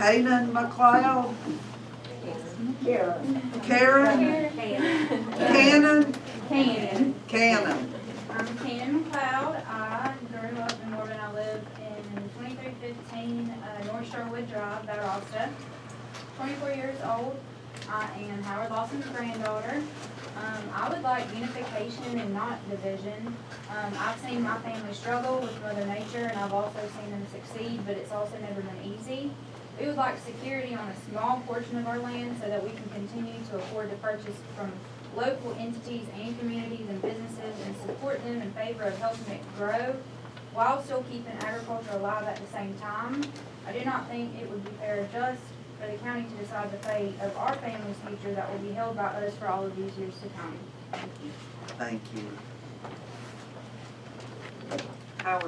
Kanan McLeod, Karen. Karen, Cannon. Cannon, Cannon. I'm Cannon McLeod. I grew up in Norman. I live in twenty-three fifteen, uh, North Sherwood Drive, Valdosta. Twenty-four years old. I am Howard Lawson's granddaughter. Um, I would like unification and not division. Um, I've seen my family struggle with Mother Nature and I've also seen them succeed, but it's also never been easy. We would like security on a small portion of our land so that we can continue to afford to purchase from local entities and communities and businesses and support them in favor of helping it grow while still keeping agriculture alive at the same time. I do not think it would be fair or just for the county to decide the fate of our family's future that will be held by us for all of these years to come. Thank you. Thank you. Howard